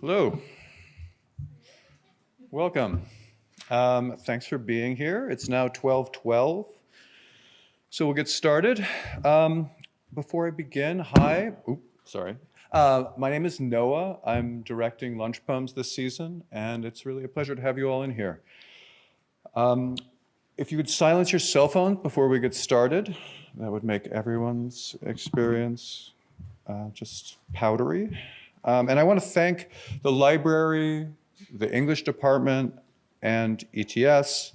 Hello. Welcome. Um, thanks for being here. It's now 1212. So we'll get started. Um, before I begin, hi. Sorry. Uh, my name is Noah. I'm directing Lunch Poems this season, and it's really a pleasure to have you all in here. Um, if you would silence your cell phone before we get started, that would make everyone's experience uh, just powdery. Um, and I want to thank the library, the English department, and ETS,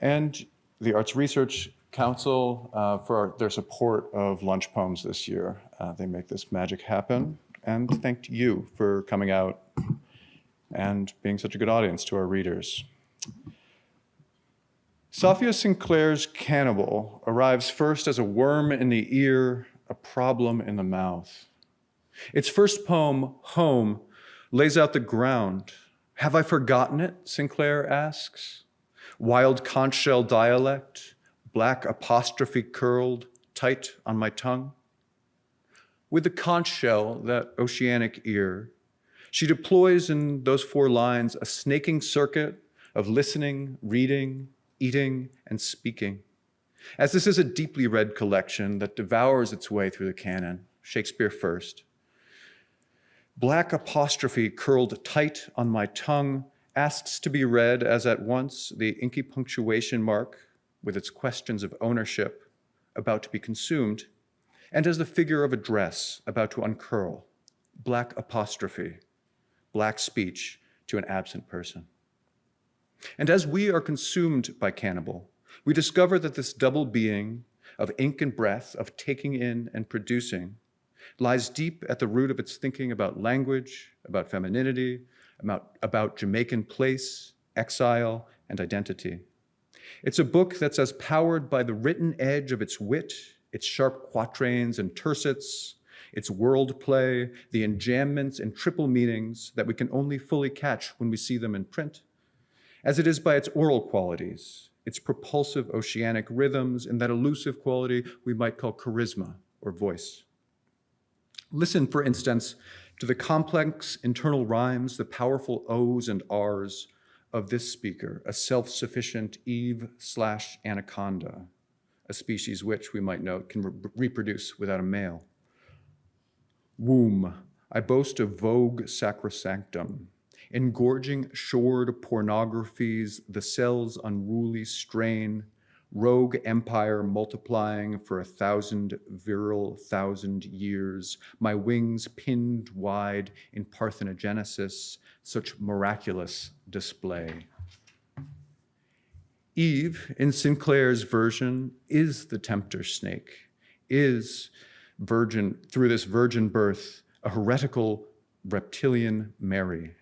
and the Arts Research Council uh, for their support of Lunch Poems this year. Uh, they make this magic happen. And thank you for coming out and being such a good audience to our readers. Safiya Sinclair's Cannibal arrives first as a worm in the ear, a problem in the mouth. Its first poem, Home, lays out the ground. Have I forgotten it, Sinclair asks. Wild conch shell dialect, black apostrophe curled tight on my tongue. With the conch shell, that oceanic ear, she deploys in those four lines a snaking circuit of listening, reading, eating, and speaking. As this is a deeply read collection that devours its way through the canon, Shakespeare first, black apostrophe curled tight on my tongue asks to be read as at once the inky punctuation mark with its questions of ownership about to be consumed, and as the figure of a dress about to uncurl, black apostrophe, black speech to an absent person. And as we are consumed by cannibal, we discover that this double being of ink and breath, of taking in and producing, lies deep at the root of its thinking about language, about femininity, about, about Jamaican place, exile, and identity. It's a book that's as powered by the written edge of its wit, its sharp quatrains and tercets, its wordplay, the enjambments and triple meanings that we can only fully catch when we see them in print, as it is by its oral qualities, its propulsive oceanic rhythms, and that elusive quality we might call charisma or voice. Listen, for instance, to the complex internal rhymes, the powerful O's and R's of this speaker, a self-sufficient Eve slash anaconda, a species which, we might note, can re reproduce without a male. Womb, I boast of vogue sacrosanctum, engorging shored pornographies, the cell's unruly strain, rogue empire multiplying for a thousand virile thousand years, my wings pinned wide in parthenogenesis, such miraculous display. Eve, in Sinclair's version, is the tempter snake, is virgin, through this virgin birth, a heretical reptilian Mary.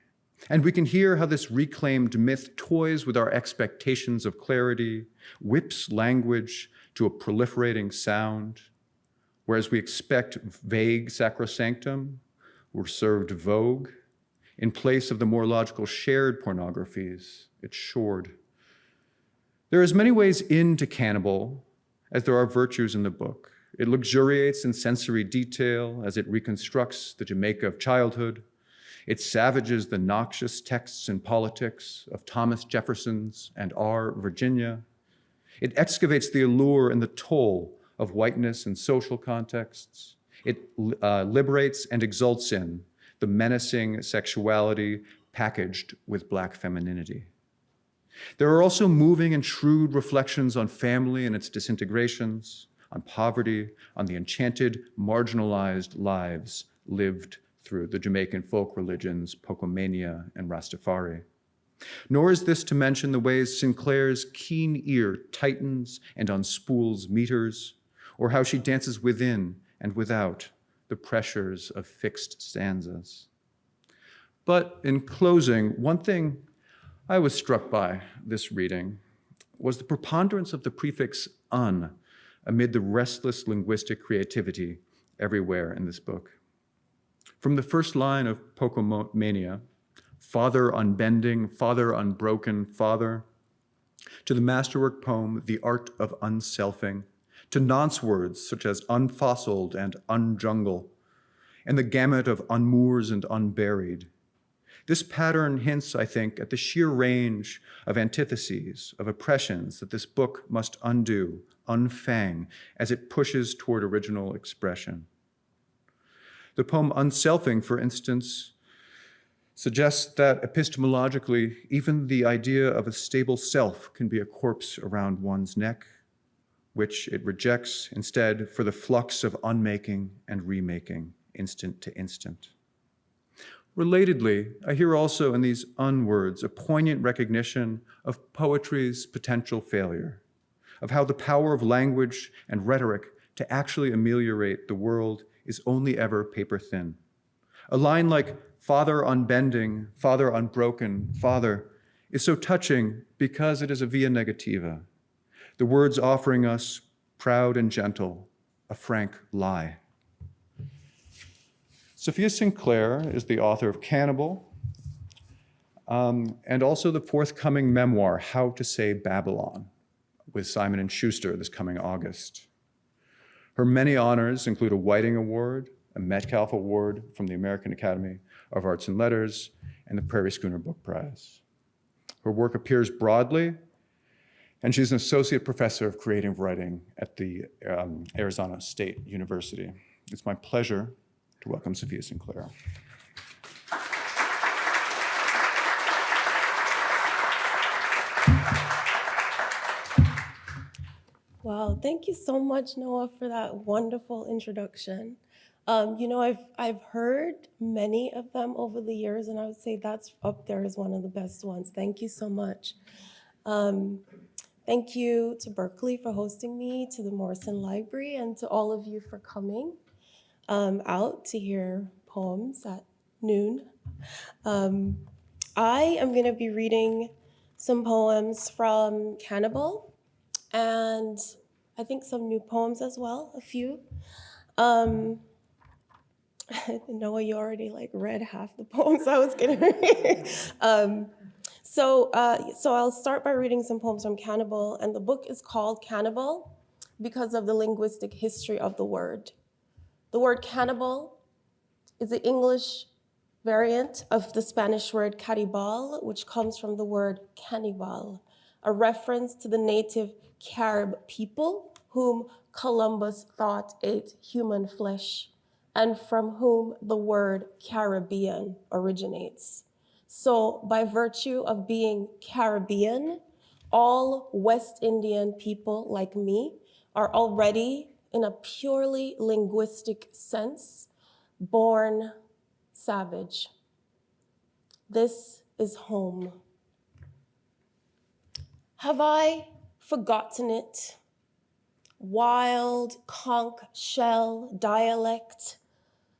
And we can hear how this reclaimed myth toys with our expectations of clarity, whips language to a proliferating sound, whereas we expect vague sacrosanctum, we're served vogue. In place of the more logical shared pornographies, it's shored. There are as many ways into Cannibal as there are virtues in the book. It luxuriates in sensory detail as it reconstructs the Jamaica of childhood, it savages the noxious texts and politics of Thomas Jefferson's and R. Virginia. It excavates the allure and the toll of whiteness and social contexts. It uh, liberates and exults in the menacing sexuality packaged with black femininity. There are also moving and shrewd reflections on family and its disintegrations, on poverty, on the enchanted, marginalized lives lived through the Jamaican folk religions, Pocomania and Rastafari. Nor is this to mention the ways Sinclair's keen ear tightens and unspools meters, or how she dances within and without the pressures of fixed stanzas. But in closing, one thing I was struck by this reading was the preponderance of the prefix un amid the restless linguistic creativity everywhere in this book. From the first line of Pocomania, Father unbending, Father unbroken, Father, to the masterwork poem, The Art of Unselfing, to nonce words such as unfossiled and unjungle, and the gamut of unmoors and unburied, This pattern hints, I think, at the sheer range of antitheses, of oppressions that this book must undo, unfang, as it pushes toward original expression. The poem Unselfing, for instance, suggests that epistemologically, even the idea of a stable self can be a corpse around one's neck, which it rejects instead for the flux of unmaking and remaking, instant to instant. Relatedly, I hear also in these unwords a poignant recognition of poetry's potential failure, of how the power of language and rhetoric to actually ameliorate the world is only ever paper thin. A line like, Father unbending, Father unbroken, Father, is so touching because it is a via negativa, the words offering us, proud and gentle, a frank lie. Safiya Sinclair is the author of Cannibal, um, and also the forthcoming memoir, How to Say Babylon, with Simon & Schuster this coming August. Her many honors include a Whiting Award, a Metcalf Award from the American Academy of Arts and Letters, and the Prairie Schooner Book Prize. Her work appears broadly, and she's an associate professor of creative writing at the um, Arizona State University. It's my pleasure to welcome Safiya Sinclair. Wow, thank you so much, Noah, for that wonderful introduction. Um, you know, I've, I've heard many of them over the years, and I would say that's up there as one of the best ones. Thank you so much. Um, thank you to Berkeley for hosting me, to the Morrison Library, and to all of you for coming um, out to hear poems at noon. Um, I am going to be reading some poems from Cannibal and I think some new poems as well, a few. Um, Noah, you already like read half the poems I was gonna read. um, so, uh, so I'll start by reading some poems from Cannibal, and the book is called Cannibal because of the linguistic history of the word. The word cannibal is the English variant of the Spanish word caribal, which comes from the word cannibal, a reference to the native Carib people whom Columbus thought ate human flesh and from whom the word Caribbean originates. So by virtue of being Caribbean, all West Indian people like me are already in a purely linguistic sense, born savage. This is home. Have I forgotten it? Wild conch shell dialect,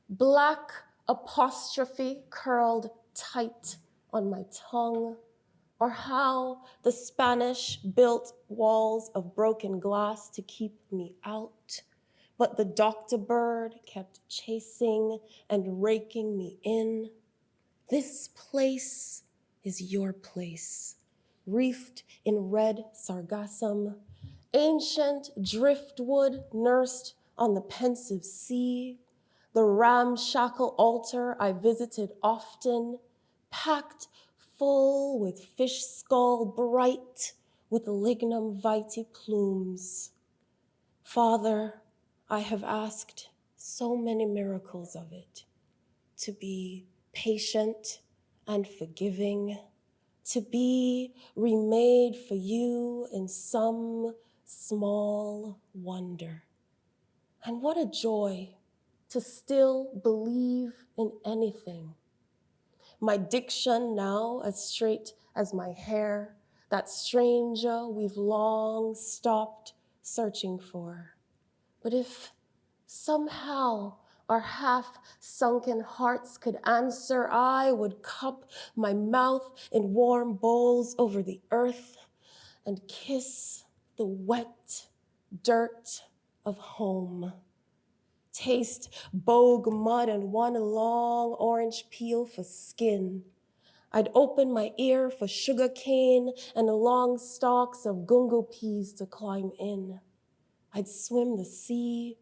black apostrophe curled tight on my tongue or how the Spanish built walls of broken glass to keep me out. But the doctor bird kept chasing and raking me in. This place is your place, reefed in red sargassum, ancient driftwood nursed on the pensive sea, the ramshackle altar I visited often, packed full with fish skull bright with lignum vitae plumes. Father, I have asked so many miracles of it, to be patient and forgiving, to be remade for you in some small wonder. And what a joy to still believe in anything my diction now as straight as my hair, that stranger we've long stopped searching for. But if somehow our half sunken hearts could answer, I would cup my mouth in warm bowls over the earth and kiss the wet dirt of home taste bogue mud and one long orange peel for skin. I'd open my ear for sugar cane and the long stalks of gungo peas to climb in. I'd swim the sea,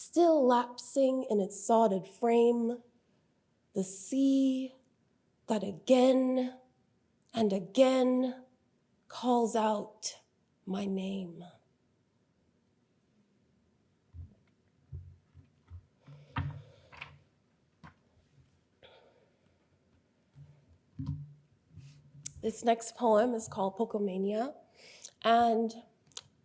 still lapsing in its sodded frame. The sea that again and again calls out my name. This next poem is called Pocomania. And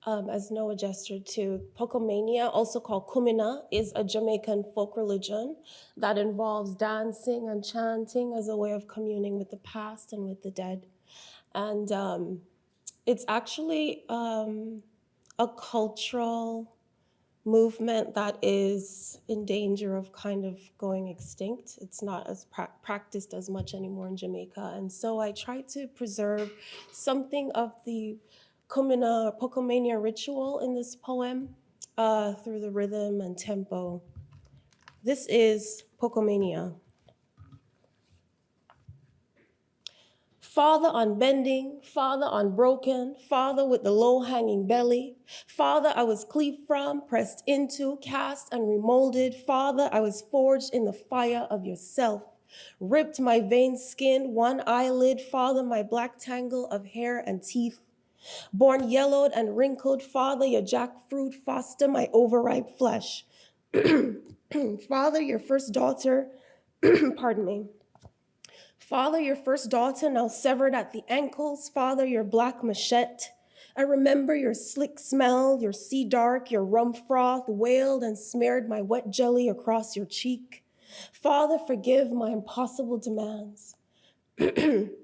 um, as Noah gestured to, Pocomania, also called Kumina, is a Jamaican folk religion that involves dancing and chanting as a way of communing with the past and with the dead. And um, it's actually um, a cultural movement that is in danger of kind of going extinct. It's not as pra- practiced as much anymore in Jamaica. And so I try to preserve something of the Kumina Pocomania ritual in this poem uh, through the rhythm and tempo. This is Pocomania. Father unbending, Father unbroken, Father with the low hanging belly, Father I was cleaved from, pressed into, cast and remolded, Father I was forged in the fire of yourself, ripped my veined skin, one eyelid, Father my black tangle of hair and teeth, born yellowed and wrinkled, Father your jackfruit foster my overripe flesh, Father your first daughter, pardon me. Father, your first daughter now severed at the ankles. Father, your black machete. I remember your slick smell, your sea dark, your rum froth wailed and smeared my wet jelly across your cheek. Father, forgive my impossible demands.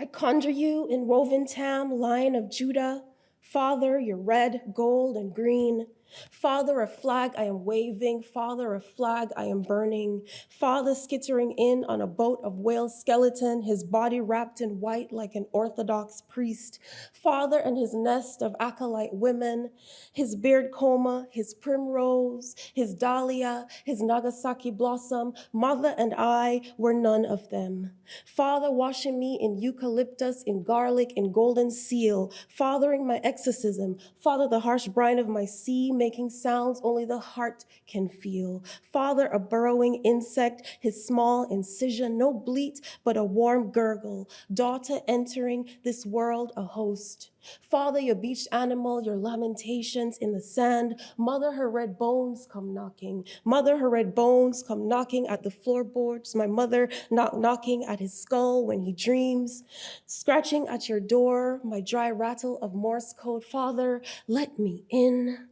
I conjure you in woven tam, lion of Judah. Father, your red, gold, and green. Father, a flag I am waving. Father, a flag I am burning. Father, skittering in on a boat of whale skeleton, his body wrapped in white like an Orthodox priest. Father, and his nest of acolyte women, his beard coma, his primrose, his dahlia, his Nagasaki blossom. Mother and I were none of them. Father, washing me in eucalyptus, in garlic, in golden seal. Fathering my exorcism. Father, the harsh brine of my sea making sounds only the heart can feel. Father, a burrowing insect, his small incision, no bleat, but a warm gurgle. Daughter entering this world a host. Father, your beached animal, your lamentations in the sand. Mother, her red bones come knocking. Mother, her red bones come knocking at the floorboards. My mother knock knocking at his skull when he dreams. Scratching at your door, my dry rattle of Morse code. Father, let me in.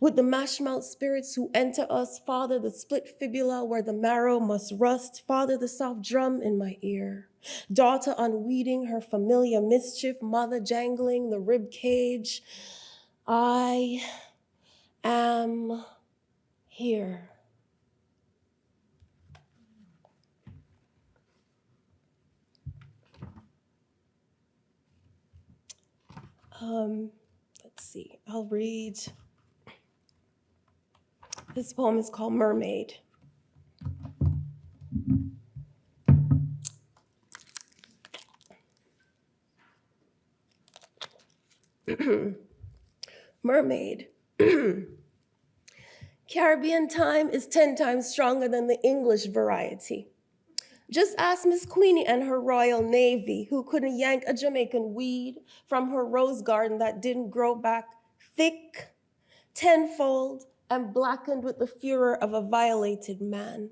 With the mash mouth spirits who enter us, Father, the split fibula where the marrow must rust, Father, the soft drum in my ear. Daughter unweeding her familiar mischief, mother jangling the rib cage. I am here. Um, let's see, I'll read. This poem is called Mermaid. Mermaid. Caribbean time is 10 times stronger than the English variety. Just ask Miss Queenie and her Royal Navy, who couldn't yank a Jamaican weed from her rose garden that didn't grow back thick, tenfold, and blackened with the furor of a violated man.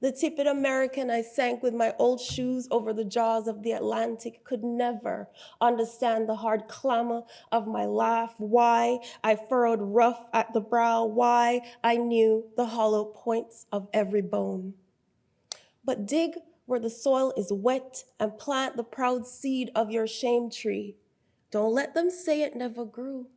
The tippet American I sank with my old shoes over the jaws of the Atlantic could never understand the hard clamor of my laugh, why I furrowed rough at the brow, why I knew the hollow points of every bone. But dig where the soil is wet and plant the proud seed of your shame tree. Don't let them say it never grew.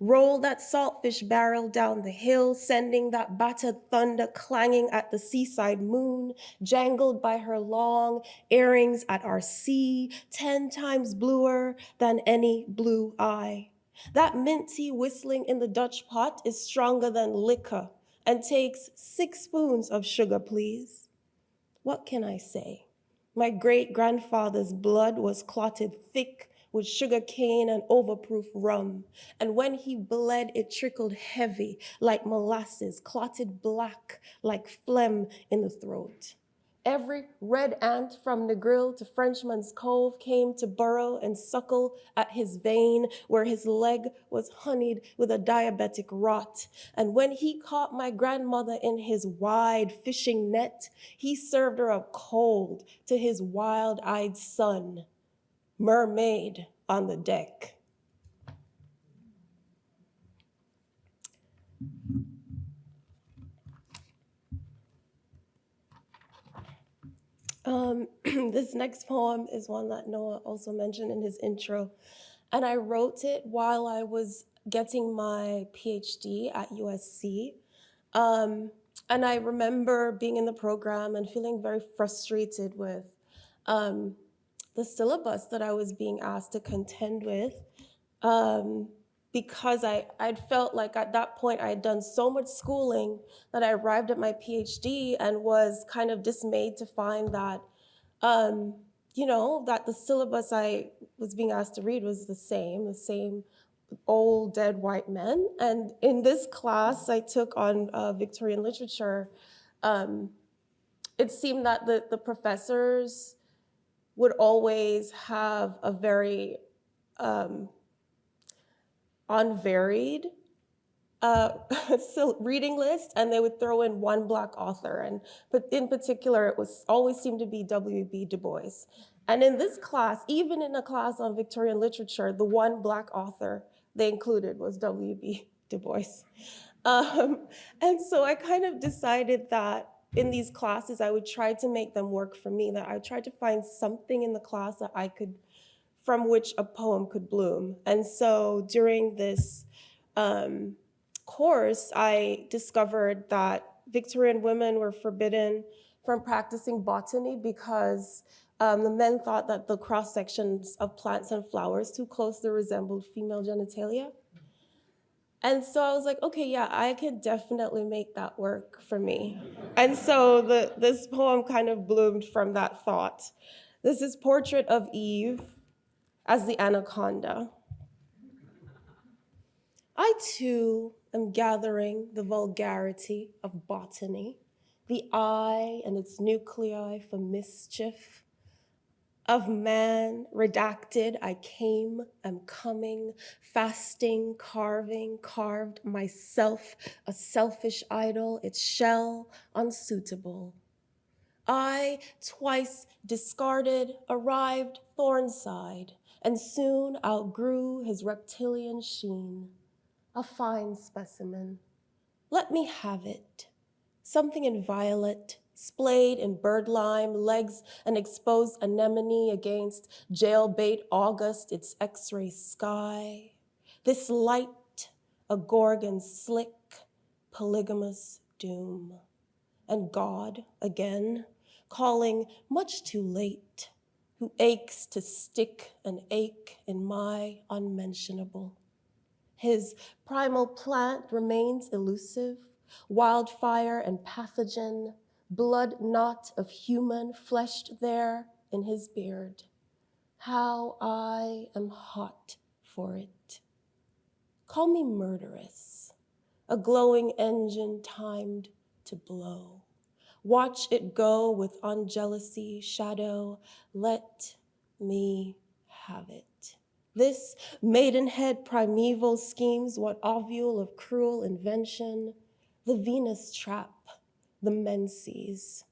Roll that saltfish barrel down the hill, sending that battered thunder clanging at the seaside moon, jangled by her long earrings at our sea, ten times bluer than any blue eye. That minty whistling in the Dutch pot is stronger than liquor and takes six spoons of sugar, please. What can I say? My great grandfather's blood was clotted thick with sugar cane and overproof rum. And when he bled, it trickled heavy like molasses, clotted black like phlegm in the throat. Every red ant from Negril to Frenchman's Cove came to burrow and suckle at his vein, where his leg was honeyed with a diabetic rot. And when he caught my grandmother in his wide fishing net, he served her up cold to his wild eyed son, mermaid on the deck. Um, this next poem is one that Noah also mentioned in his intro. And I wrote it while I was getting my PhD at USC. Um, and I remember being in the program and feeling very frustrated with um, the syllabus that I was being asked to contend with. Um, because I, I'd felt like at that point I had done so much schooling that I arrived at my PhD and was kind of dismayed to find that, um, you know, that the syllabus I was being asked to read was the same, the same old dead white men. And in this class I took on uh, Victorian literature, um, it seemed that the, the professors would always have a very um, unvaried uh, reading list, and they would throw in one black author, and but in particular, it was always seemed to be W.B. Du Bois. And in this class, even in a class on Victorian literature, the one black author they included was W.B. Du Bois. Um, and so I kind of decided that in these classes, I would try to make them work for me, that I tried to find something in the class that I could from which a poem could bloom. And so during this um, course, I discovered that Victorian women were forbidden from practicing botany because um, the men thought that the cross sections of plants and flowers too closely resembled female genitalia. And so I was like, okay, yeah, I can definitely make that work for me. And so the, this poem kind of bloomed from that thought. This is Portrait of Eve as the anaconda. I too am gathering the vulgarity of botany, the eye and its nuclei for mischief. Of man redacted, I came, am coming, fasting, carving, carved myself, a selfish idol, its shell unsuitable. I, twice discarded, arrived thornside, and soon outgrew his reptilian sheen. A fine specimen. Let me have it. Something in violet, splayed in birdlime, legs an exposed anemone against jailbait August, its x-ray sky. This light, a gorgon slick, polygamous doom. And God, again, calling much too late, who aches to stick an ache in my unmentionable. His primal plant remains elusive, wildfire and pathogen, blood knot of human fleshed there in his beard. How I am hot for it. Call me murderous, a glowing engine timed to blow. Watch it go with unjealousy, shadow. Let me have it. This maidenhead primeval schemes what ovule of cruel invention, the Venus trap, the menses.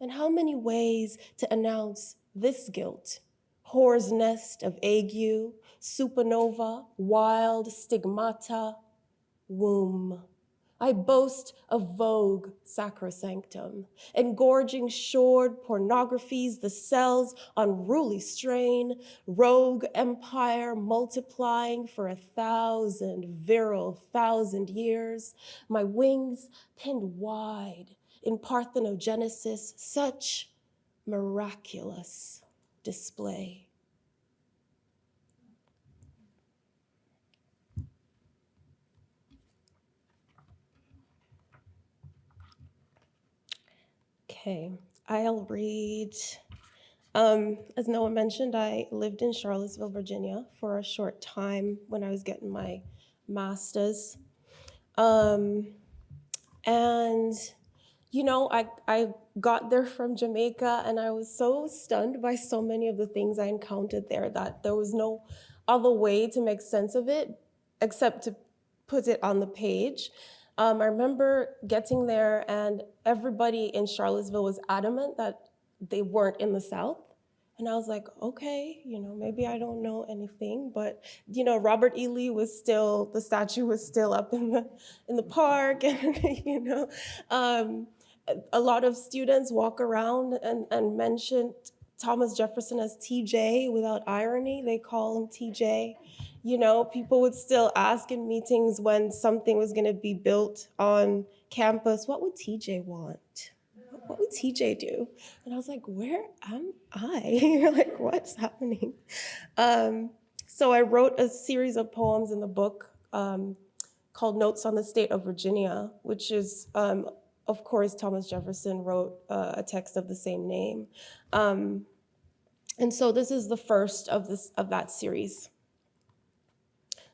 And how many ways to announce this guilt? Whore's nest of ague, supernova, wild stigmata, womb. I boast of vogue sacrosanctum, engorging shored pornographies, the cell's unruly strain, rogue empire multiplying for a thousand virile thousand years, my wings pinned wide in parthenogenesis, such miraculous display. Okay, I'll read. Um, as Noah mentioned, I lived in Charlottesville, Virginia for a short time when I was getting my master's. Um, and you know, I, I got there from Jamaica and I was so stunned by so many of the things I encountered there that there was no other way to make sense of it except to put it on the page. Um, I remember getting there and everybody in Charlottesville was adamant that they weren't in the South. And I was like, okay, you know, maybe I don't know anything, but you know, Robert E. Lee was still the statue was still up in the in the park, and you know, um, a lot of students walk around and and mention Thomas Jefferson as TJ without irony. They call him TJ. You know, people would still ask in meetings when something was going to be built on campus, what would TJ want? what would TJ do? And I was like, where am I? like, what's happening? Um, so I wrote a series of poems in the book um, called Notes on the State of Virginia, which is, um, of course, Thomas Jefferson wrote uh, a text of the same name. Um, and so this is the first of, this, of that series.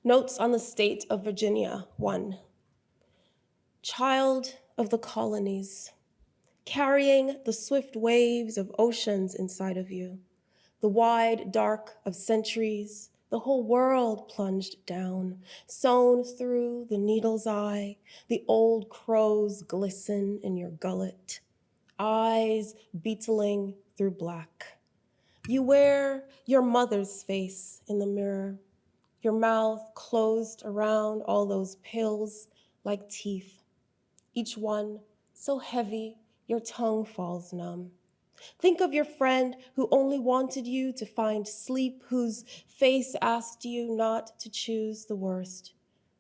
Notes on the State of Virginia, one. Child of the colonies, carrying the swift waves of oceans inside of you, the wide dark of centuries, the whole world plunged down, sewn through the needle's eye, the old crows glisten in your gullet, eyes beetling through black. You wear your mother's face in the mirror, your mouth closed around all those pills like teeth, each one so heavy your tongue falls numb. Think of your friend who only wanted you to find sleep, whose face asked you not to choose the worst.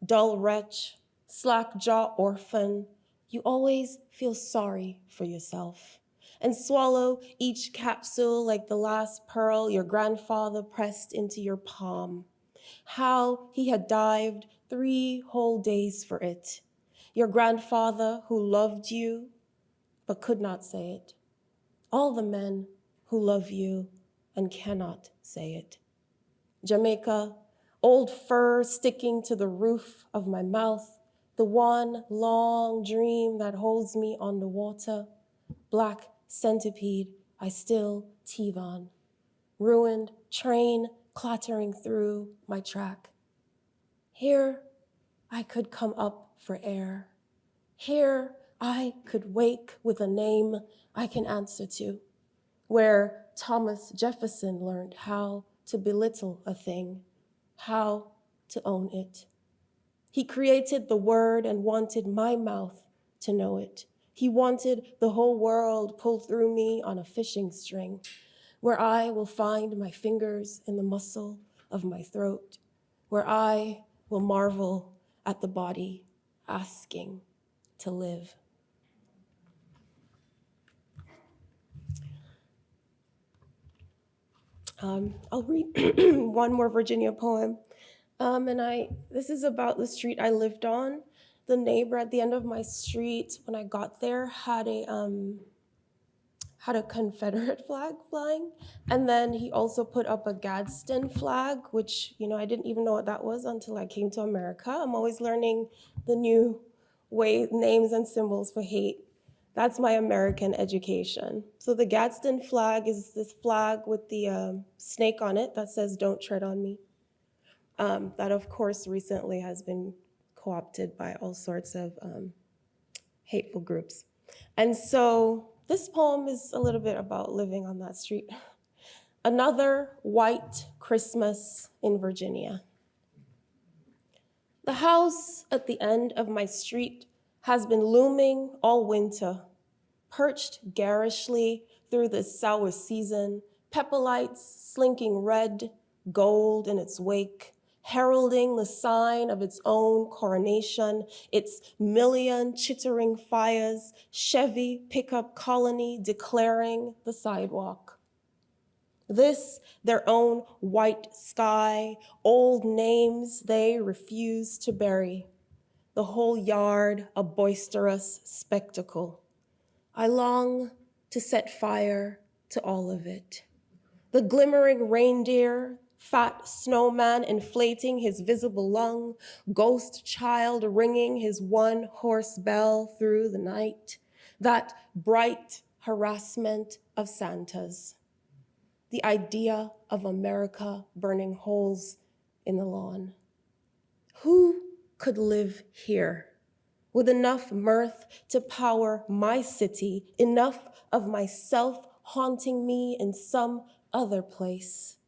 Dull wretch, slack jaw orphan, you always feel sorry for yourself and swallow each capsule like the last pearl your grandfather pressed into your palm. How he had dived three whole days for it. Your grandfather who loved you but could not say it. All the men who love you and cannot say it. Jamaica, old fur sticking to the roof of my mouth, the one long dream that holds me on the water, black centipede I still teethe on, ruined train clattering through my track. Here I could come up for air. Here I could wake with a name I can answer to, where Thomas Jefferson learned how to belittle a thing, how to own it. He created the word and wanted my mouth to know it. He wanted the whole world pulled through me on a fishing string, where I will find my fingers in the muscle of my throat, where I will marvel at the body asking to live. Um, I'll read one more Virginia poem. Um, and I, this is about the street I lived on. The neighbor at the end of my street, when I got there, had a, um, had a Confederate flag flying. And then he also put up a Gadsden flag, which, you know, I didn't even know what that was until I came to America. I'm always learning the new way, names and symbols for hate. That's my American education. So the Gadsden flag is this flag with the um, snake on it that says, don't tread on me. Um, that of course recently has been co-opted by all sorts of um, hateful groups. And so this poem is a little bit about living on that street. Another white Christmas in Virginia. The house at the end of my street has been looming all winter, perched garishly through the sour season, pepper lights slinking red, gold in its wake, heralding the sign of its own coronation, its million chittering fires, Chevy pickup colony declaring the sidewalk. This, their own white sky, old names they refuse to bury the whole yard a boisterous spectacle. I long to set fire to all of it. The glimmering reindeer, fat snowman inflating his visible lung, ghost child ringing his one horse bell through the night, that bright harassment of Santas, the idea of America burning holes in the lawn. Who could live here with enough mirth to power my city, enough of myself haunting me in some other place?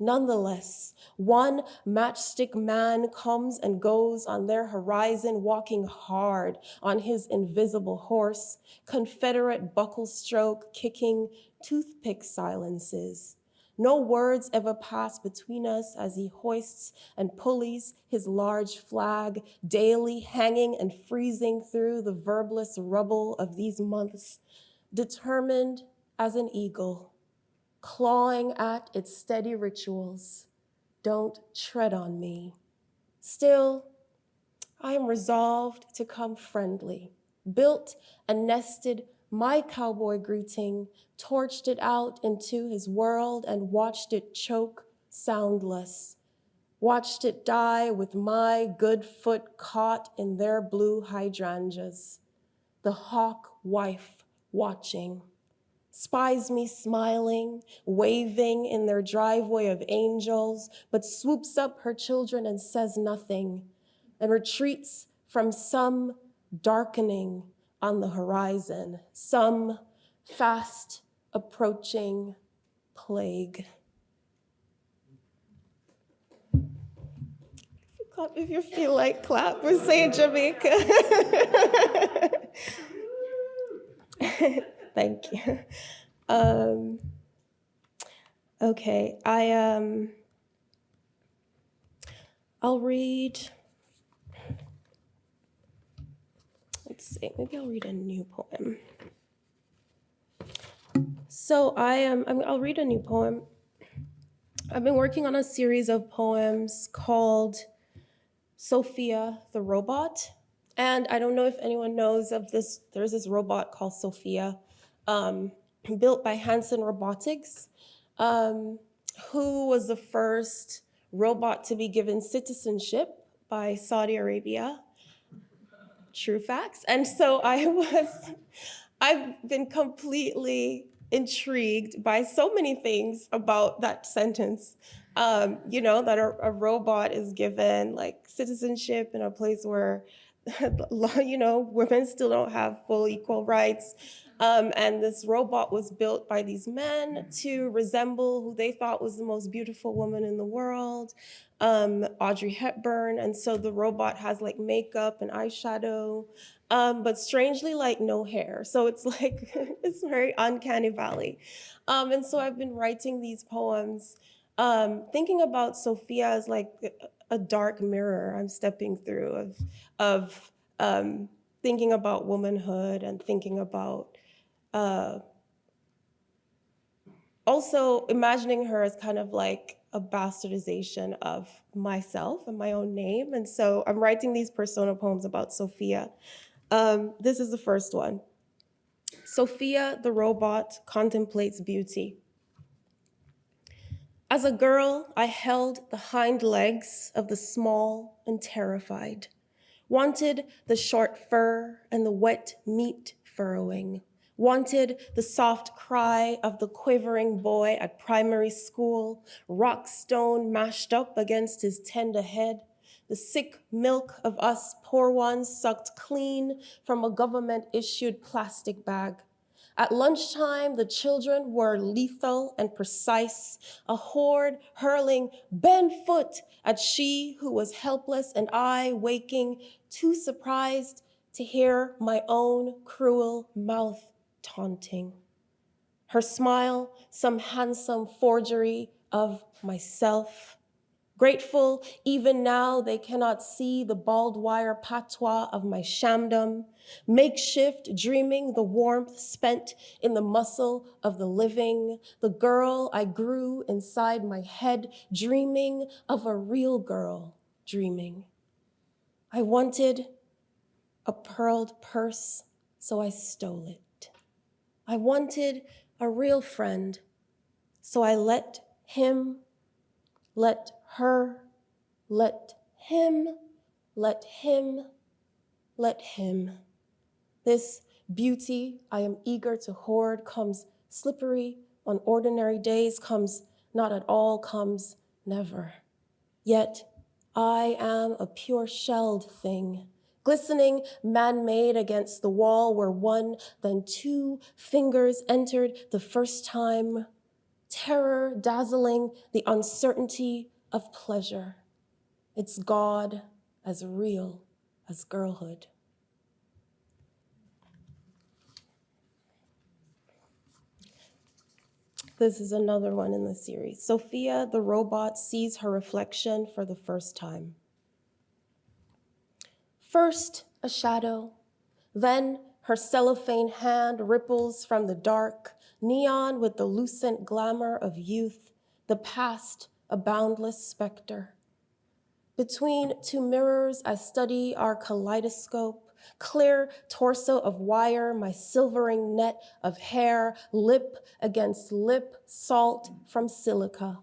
Nonetheless, one matchstick man comes and goes on their horizon, walking hard on his invisible horse, Confederate buckle stroke kicking toothpick silences. No words ever pass between us as he hoists and pulleys his large flag, daily hanging and freezing through the verbless rubble of these months, determined as an eagle clawing at its steady rituals. Don't tread on me. Still, I am resolved to come friendly, built and nested my cowboy greeting, torched it out into his world and watched it choke soundless, watched it die with my good foot caught in their blue hydrangeas, the hawk wife watching. Spies me smiling, waving in their driveway of angels, but swoops up her children and says nothing, and retreats from some darkening on the horizon, some fast approaching plague. Clap if you feel like clap. We're saying Jamaica. Thank you. Um, okay, I um, I'll read. Let's see. Maybe I'll read a new poem. So I am. I'll read a new poem. I've been working on a series of poems called Sophia the Robot. And I don't know if anyone knows of this, there's this robot called Sophia um, built by Hanson Robotics, um, who was the first robot to be given citizenship by Saudi Arabia. True facts. And so I was, I've been completely intrigued by so many things about that sentence. Um, you know, that a, a robot is given like citizenship in a place where you know, women still don't have full equal rights. Um, and this robot was built by these men to resemble who they thought was the most beautiful woman in the world, um, Audrey Hepburn. And so the robot has like makeup and eyeshadow, um, but strangely like no hair. So it's like, it's very uncanny valley. Um, and so I've been writing these poems, um, thinking about Sophia as like a dark mirror I'm stepping through of, of um, thinking about womanhood and thinking about uh, also imagining her as kind of like a bastardization of myself and my own name. And so I'm writing these persona poems about Sophia. Um, this is the first one. Sophia the robot contemplates beauty. As a girl, I held the hind legs of the small and terrified, wanted the short fur and the wet meat furrowing, wanted the soft cry of the quivering boy at primary school, rock stone mashed up against his tender head, the sick milk of us poor ones sucked clean from a government issued plastic bag. At lunchtime, the children were lethal and precise, a horde hurling bent foot at she who was helpless and I waking too surprised to hear my own cruel mouth taunting. Her smile, some handsome forgery of myself. Grateful, even now they cannot see the barbed wire patois of my shamdom. Makeshift, dreaming the warmth spent in the muscle of the living. The girl I grew inside my head, dreaming of a real girl, dreaming. I wanted a pearled purse, so I stole it. I wanted a real friend, so I let him, let her, let him, let him, let him. This Beauty I am eager to hoard comes slippery on ordinary days, comes not at all, comes never. Yet I am a pure shelled thing, glistening man made against the wall where one, then two fingers entered the first time, terror dazzling the uncertainty of pleasure. It's God as real as girlhood. This is another one in the series. Sophia the robot sees her reflection for the first time. First, a shadow, then her cellophane hand ripples from the dark, neon with the lucent glamour of youth, the past a boundless specter. Between two mirrors, I study our kaleidoscope, clear torso of wire, my silvering net of hair, lip against lip, salt from silica.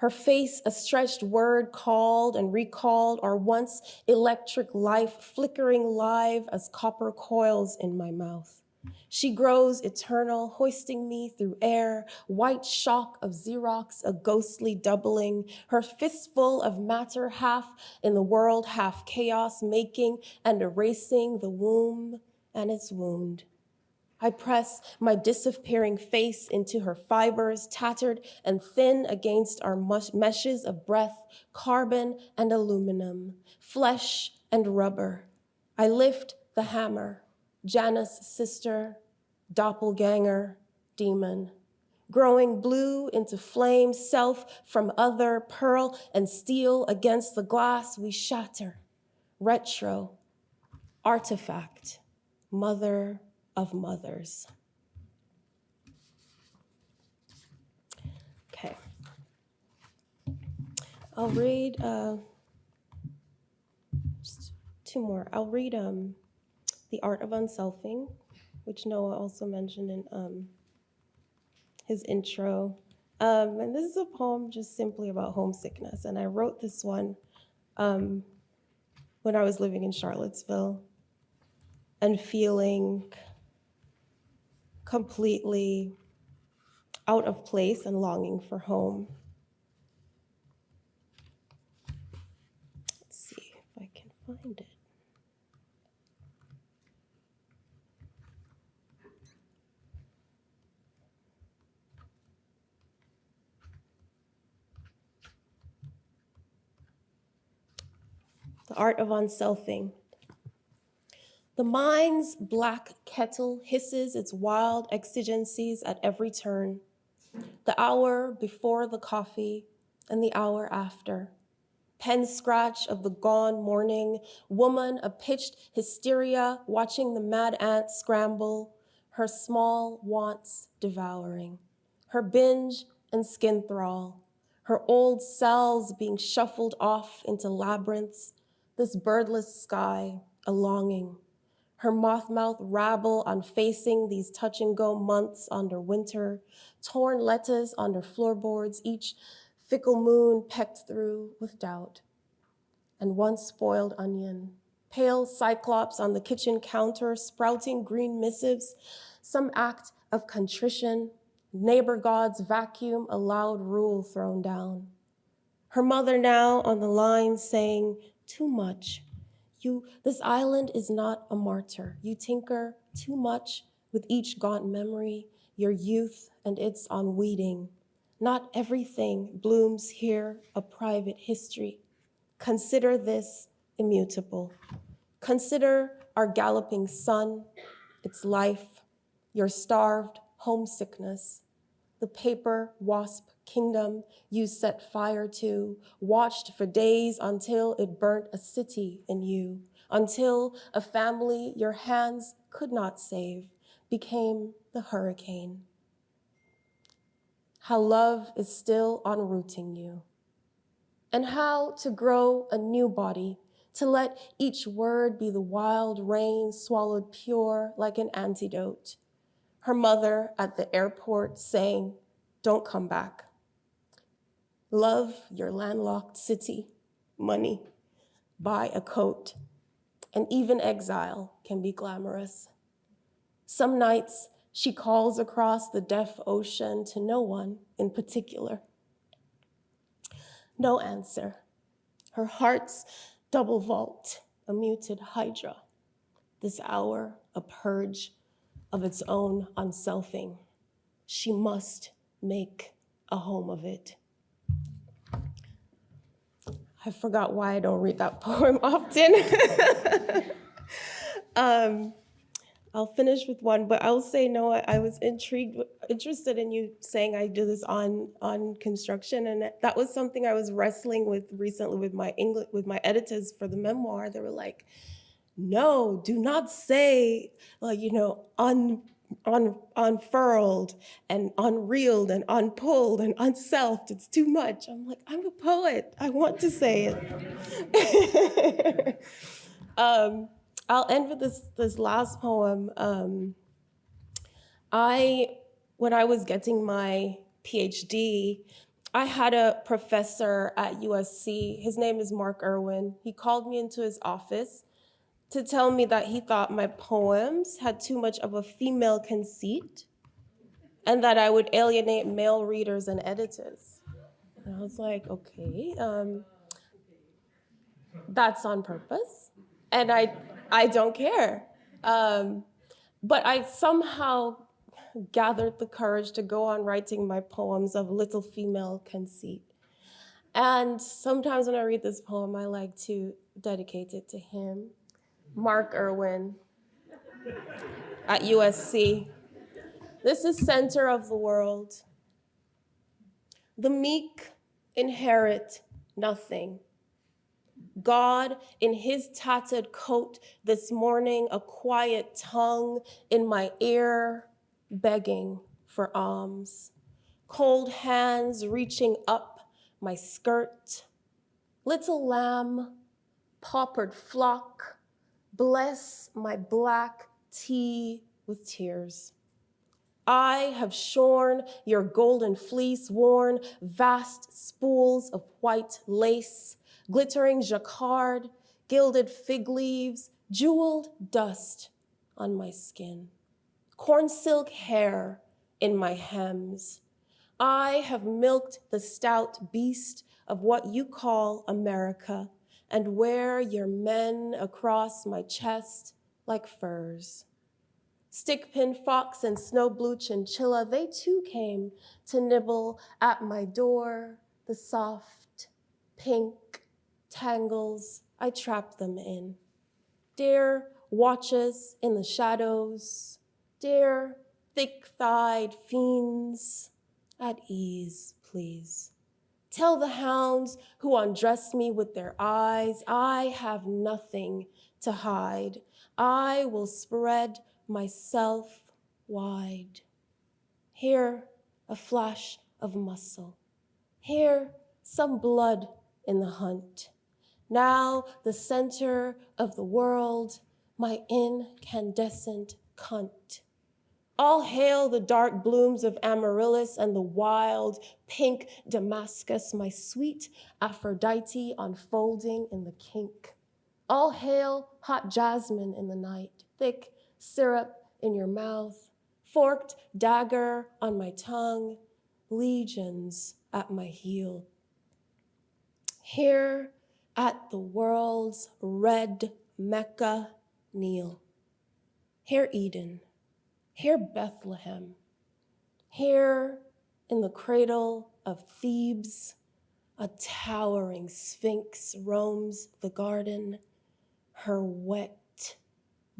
Her face, a stretched word called and recalled, our once electric life flickering live as copper coils in my mouth. She grows eternal, hoisting me through air, white shock of Xerox, a ghostly doubling, her fistful of matter half in the world, half chaos, making and erasing the womb and its wound. I press my disappearing face into her fibers, tattered and thin against our meshes of breath, carbon and aluminum, flesh and rubber. I lift the hammer, Janus' sister, doppelganger, demon. Growing blue into flame, self from other, pearl and steel against the glass we shatter. Retro, artifact, mother of mothers. Okay. I'll read uh, two more. I'll read um, The Art of Unselfing, which Noah also mentioned in um, his intro. Um, and this is a poem just simply about homesickness. And I wrote this one um, when I was living in Charlottesville and feeling completely out of place and longing for home. Let's see if I can find it. The art of unselfing. The mind's black kettle hisses its wild exigencies at every turn. The hour before the coffee and the hour after. Pen scratch of the gone morning, woman a pitched hysteria, watching the mad ant scramble, her small wants devouring, her binge and skin thrall, her old cells being shuffled off into labyrinths, this birdless sky, a longing, her moth mouth rabble on facing these touch and go months under winter, torn letters under floorboards, each fickle moon pecked through with doubt. And one spoiled onion, pale cyclops on the kitchen counter, sprouting green missives, some act of contrition, neighbor God's vacuum, a loud rule thrown down. Her mother now on the line saying, too much, you, this island is not a martyr. You tinker too much with each gaunt memory, your youth and its unweeding. Not everything blooms here a private history. Consider this immutable. Consider our galloping sun, its life, your starved homesickness, the paper wasp kingdom you set fire to, watched for days until it burnt a city in you, until a family your hands could not save became the hurricane. How love is still enrooting you, and how to grow a new body, to let each word be the wild rain swallowed pure like an antidote. Her mother at the airport saying, don't come back. Love your landlocked city, money, buy a coat, and even exile can be glamorous. Some nights she calls across the deaf ocean to no one in particular. No answer. Her heart's double vault, a muted hydra. This hour, a purge of its own unselfing. She must make a home of it. I forgot why I don't read that poem often. um, I'll finish with one, but I'll say no. I, I was intrigued, interested in you saying I do this on on construction, and that was something I was wrestling with recently with my English with my editors for the memoir. They were like, "No, do not say like you know un." Un, unfurled and unreeled and unpulled and unselfed. It's too much. I'm like, I'm a poet. I want to say it. um, I'll end with this this last poem. Um, I, when I was getting my PhD, I had a professor at USC. His name is Mark Irwin. He called me into his office to tell me that he thought my poems had too much of a female conceit and that I would alienate male readers and editors. And I was like, okay, um, that's on purpose. And I, I don't care. Um, but I somehow gathered the courage to go on writing my poems of little female conceit. And sometimes when I read this poem, I like to dedicate it to him Mark Irwin at USC. This is center of the world. The meek inherit nothing. God, in his tattered coat this morning, a quiet tongue in my ear, begging for alms. Cold hands reaching up my skirt. Little lamb, paupered flock, Bless my black tea with tears. I have shorn your golden fleece, worn vast spools of white lace, glittering jacquard, gilded fig leaves, jeweled dust on my skin, corn silk hair in my hems. I have milked the stout beast of what you call America and wear your men across my chest like furs. Stickpin fox and snow blue chinchilla, they too came to nibble at my door. The soft, pink tangles I trapped them in. Dear watches in the shadows, dear thick-thighed fiends, at ease, please. Tell the hounds who undress me with their eyes, I have nothing to hide. I will spread myself wide. Here, a flash of muscle. Here, some blood in the hunt. Now, the center of the world, my incandescent cunt. All hail the dark blooms of amaryllis and the wild pink Damascus, my sweet Aphrodite unfolding in the kink. All hail hot jasmine in the night, thick syrup in your mouth, forked dagger on my tongue, legions at my heel. Here at the world's red Mecca kneel. Here Eden here, Bethlehem. Here, in the cradle of Thebes, a towering sphinx roams the garden, her wet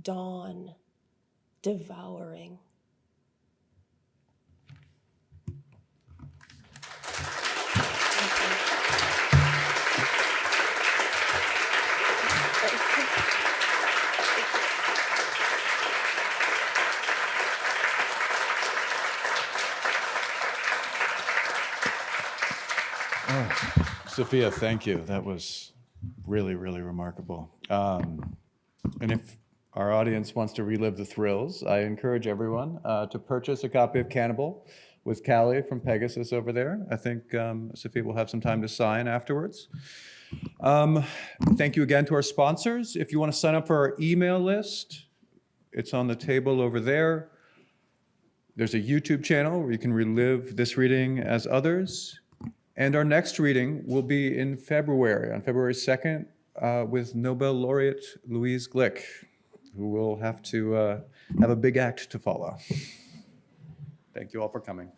dawn devouring. Safiya, thank you. That was really, really remarkable. Um, and if our audience wants to relive the thrills, I encourage everyone uh, to purchase a copy of Cannibal with Callie from Pegasus over there. I think um, Safiya will have some time to sign afterwards. Um, thank you again to our sponsors. If you want to sign up for our email list, It's on the table over there. There's a YouTube channel where you can relive this reading as others. And our next reading will be in February, on February 2nd, uh, with Nobel laureate Louise Glück, who will have to uh, have a big act to follow. Thank you all for coming.